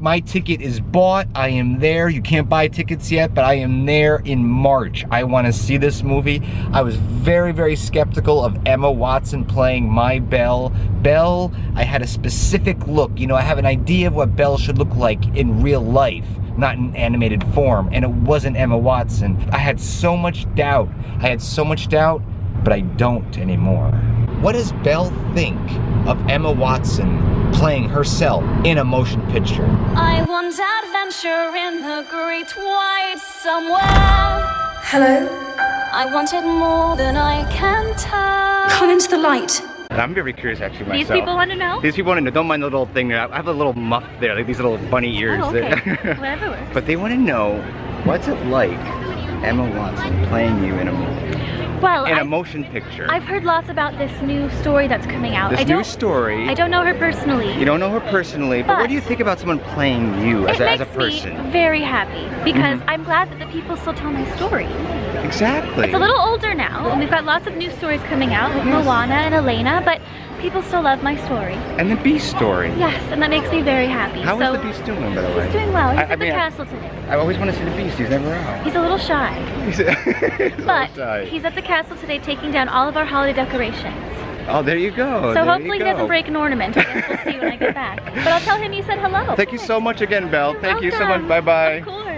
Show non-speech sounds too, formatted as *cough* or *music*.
my ticket is bought. I am there. You can't buy tickets yet, but I am there in March. I want to see this movie. I was very, very skeptical of Emma Watson playing my Belle. Belle, I had a specific look. You know, I have an idea of what Belle should look like in real life not in animated form, and it wasn't Emma Watson. I had so much doubt. I had so much doubt, but I don't anymore. What does Belle think of Emma Watson playing herself in a motion picture? I want adventure in the great white somewhere. Hello? I wanted more than I can tell. Come into the light. I'm very curious actually These people want to know? These people want to know, don't mind the little thing there. I have a little muff there, like these little bunny oh, ears Oh, okay. there. *laughs* Whatever works. but they want to know, what's it like, Emma Watson playing you in a movie? Well, In a I've, motion picture. I've heard lots about this new story that's coming out. this I new story. I don't know her personally. You don't know her personally, but, what do you think about someone playing you as, it a, as makes a person? Mm-hmm. me very happy because I'm glad that the people still tell my story. Exactly. It's a little older now, and we've got lots of new stories coming out with Moana and Elena, but people still love my story. And the Beast story. Yes, and that makes me very happy. How is so the Beast doing, by the way? he's doing well. He's I- at I the mean, castle today. I always want to see the Beast. He's never out. He's a little shy, He's, *laughs* he's a but little shy. he's at the castle today taking down all of our holiday decorations. Oh, there you go. so there hopefully he doesn't break an ornament. I guess we'll see when I get back. *laughs* But I'll tell him you said hello. Thank you so much again, Belle. You're Thank you so much. welcome.